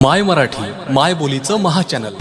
माय मराठी माय बोलीचं महाचॅनल